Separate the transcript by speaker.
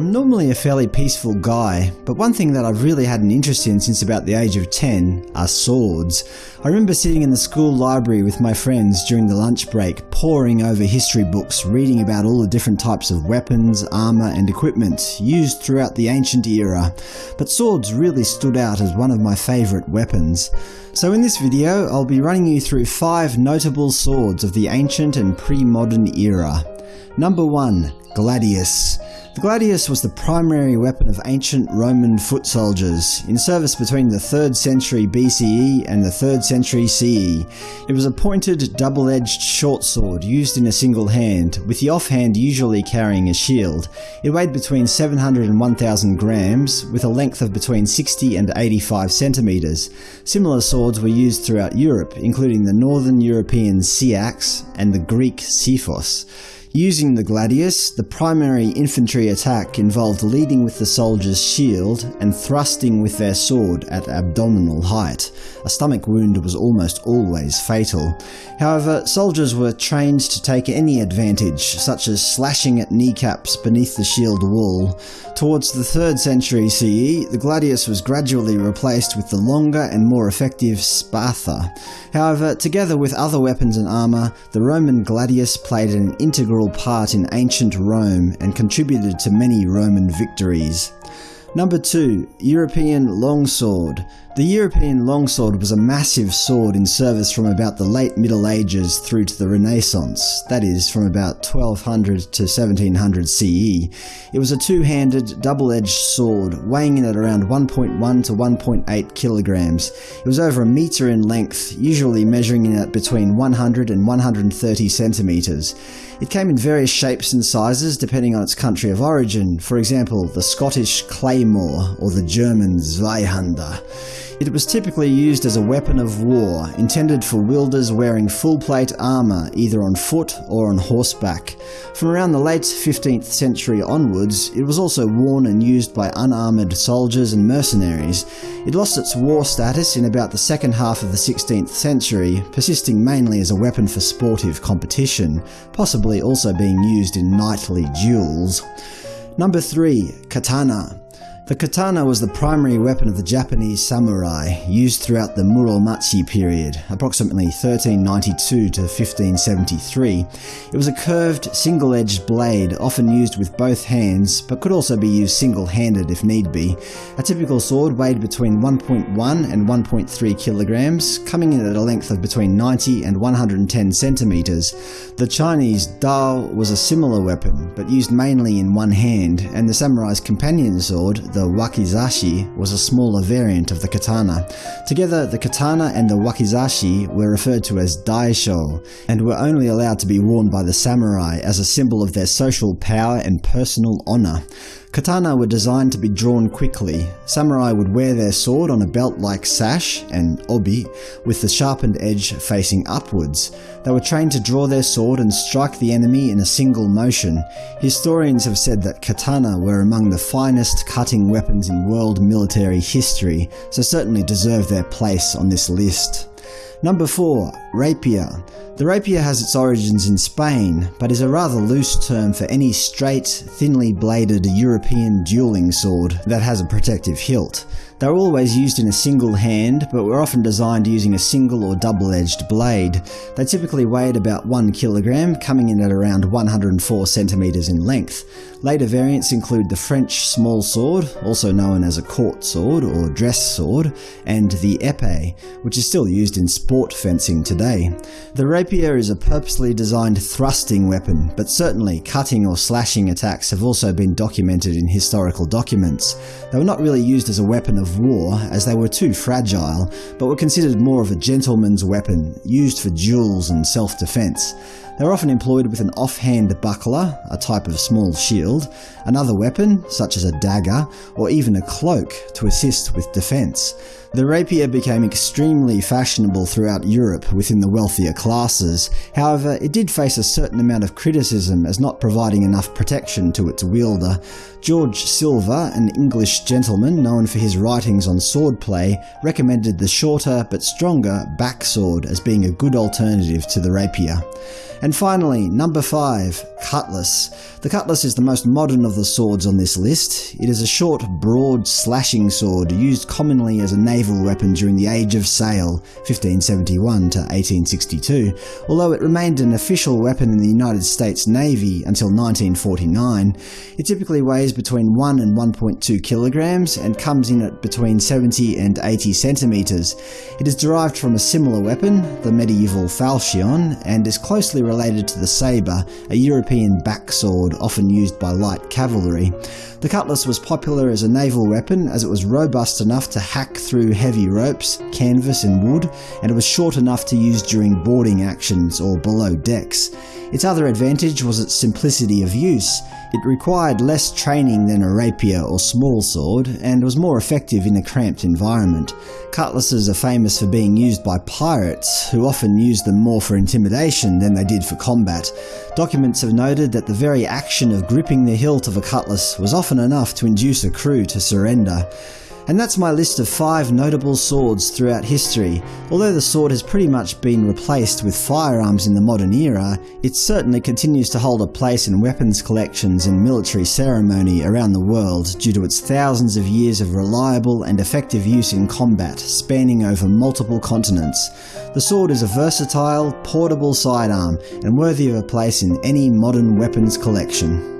Speaker 1: I'm normally a fairly peaceful guy, but one thing that I've really had an interest in since about the age of 10 are swords. I remember sitting in the school library with my friends during the lunch break, poring over history books, reading about all the different types of weapons, armour and equipment used throughout the ancient era, but swords really stood out as one of my favourite weapons. So in this video, I'll be running you through 5 notable swords of the ancient and pre-modern era. Number 1. Gladius. The gladius was the primary weapon of ancient Roman foot soldiers, in service between the 3rd century BCE and the 3rd century CE. It was a pointed, double-edged short sword used in a single hand, with the offhand usually carrying a shield. It weighed between 700 and 1000 grams, with a length of between 60 and 85 centimeters. Similar swords were used throughout Europe, including the northern European seax and the Greek xiphos. Using the gladius, the primary infantry attack involved leading with the soldier's shield and thrusting with their sword at abdominal height. A stomach wound was almost always fatal. However, soldiers were trained to take any advantage, such as slashing at kneecaps beneath the shield wall. Towards the 3rd century CE, the gladius was gradually replaced with the longer and more effective spatha. However, together with other weapons and armour, the Roman gladius played an integral part in ancient Rome and contributed to many Roman victories. Number 2. European Longsword the European longsword was a massive sword in service from about the late Middle Ages through to the Renaissance, that is, from about 1200 to 1700 CE. It was a two-handed, double-edged sword, weighing in at around 1.1 to 1.8 kilograms. It was over a metre in length, usually measuring in at between 100 and 130 centimetres. It came in various shapes and sizes depending on its country of origin, for example the Scottish claymore or the German Zweihander. It was typically used as a weapon of war, intended for wielders wearing full-plate armour either on foot or on horseback. From around the late 15th century onwards, it was also worn and used by unarmoured soldiers and mercenaries. It lost its war status in about the second half of the 16th century, persisting mainly as a weapon for sportive competition, possibly also being used in knightly duels. Number 3. Katana the katana was the primary weapon of the Japanese samurai, used throughout the Muromachi period, approximately 1392 to 1573. It was a curved, single-edged blade, often used with both hands, but could also be used single-handed if need be. A typical sword weighed between 1.1 and 1.3 kilograms, coming in at a length of between 90 and 110 centimeters. The Chinese dao was a similar weapon, but used mainly in one hand, and the samurai's companion sword, the the wakizashi was a smaller variant of the katana. Together, the katana and the wakizashi were referred to as daisho, and were only allowed to be worn by the samurai as a symbol of their social power and personal honour. Katana were designed to be drawn quickly. Samurai would wear their sword on a belt-like sash, and obi, with the sharpened edge facing upwards. They were trained to draw their sword and strike the enemy in a single motion. Historians have said that katana were among the finest cutting weapons in world military history, so certainly deserve their place on this list. Number 4. Rapier. The rapier has its origins in Spain, but is a rather loose term for any straight, thinly bladed European dueling sword that has a protective hilt. They were always used in a single hand, but were often designed using a single or double-edged blade. They typically weighed about 1 kilogram, coming in at around 104 centimeters in length. Later variants include the French small sword, also known as a court sword or dress sword, and the epee, which is still used in sport fencing today. The rapier is a purposely designed thrusting weapon, but certainly cutting or slashing attacks have also been documented in historical documents. They were not really used as a weapon of war, as they were too fragile, but were considered more of a gentleman's weapon, used for duels and self-defense. They were often employed with an offhand buckler, a type of small shield, another weapon, such as a dagger, or even a cloak, to assist with defence. The rapier became extremely fashionable throughout Europe within the wealthier classes, however it did face a certain amount of criticism as not providing enough protection to its wielder. George Silver, an English gentleman known for his writings on swordplay, recommended the shorter but stronger backsword as being a good alternative to the rapier. And finally, number 5. Cutlass. The cutlass is the most modern of the swords on this list. It is a short, broad, slashing sword used commonly as a naval weapon during the Age of Sail 1571 to 1862, although it remained an official weapon in the United States Navy until 1949. It typically weighs between 1 and 1.2 kilograms and comes in at between 70 and 80 centimeters. It is derived from a similar weapon, the medieval falchion, and is closely related to the sabre, a European backsword often used by light cavalry. The cutlass was popular as a naval weapon as it was robust enough to hack through heavy ropes, canvas and wood, and it was short enough to use during boarding actions or below decks. Its other advantage was its simplicity of use. It required less training than a rapier or small sword, and was more effective in a cramped environment. Cutlasses are famous for being used by pirates, who often used them more for intimidation than they did for combat. Documents have noted that the very action of gripping the hilt of a cutlass was often enough to induce a crew to surrender. And that's my list of five notable swords throughout history. Although the sword has pretty much been replaced with firearms in the modern era, it certainly continues to hold a place in weapons collections and military ceremony around the world due to its thousands of years of reliable and effective use in combat, spanning over multiple continents. The sword is a versatile, portable sidearm and worthy of a place in any modern weapons collection.